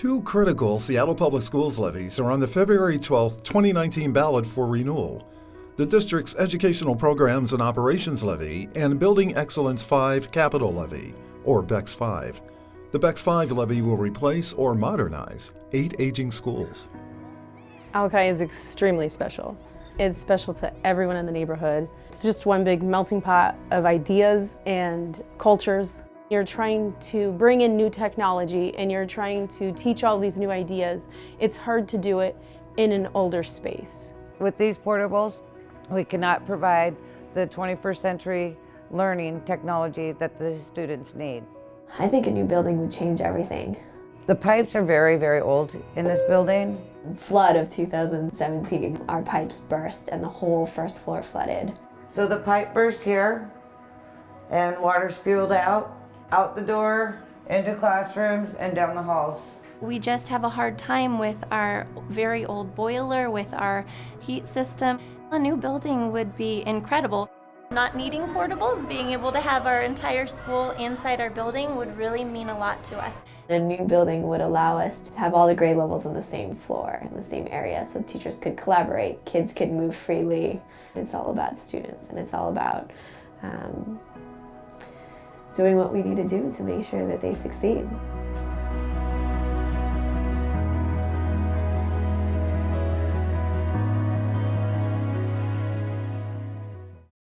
Two critical Seattle Public Schools levies are on the February 12, 2019 ballot for renewal. The district's Educational Programs and Operations Levy and Building Excellence 5 Capital Levy, or BEX 5. The BEX 5 levy will replace or modernize eight aging schools. Alki is extremely special. It's special to everyone in the neighborhood. It's just one big melting pot of ideas and cultures. You're trying to bring in new technology and you're trying to teach all these new ideas. It's hard to do it in an older space. With these portables, we cannot provide the 21st century learning technology that the students need. I think a new building would change everything. The pipes are very, very old in this building. Flood of 2017, our pipes burst and the whole first floor flooded. So the pipe burst here and water spewed out, out the door, into classrooms and down the halls. We just have a hard time with our very old boiler, with our heat system. A new building would be incredible. Not needing portables, being able to have our entire school inside our building would really mean a lot to us. A new building would allow us to have all the grade levels on the same floor, in the same area, so teachers could collaborate, kids could move freely. It's all about students and it's all about um, doing what we need to do to make sure that they succeed.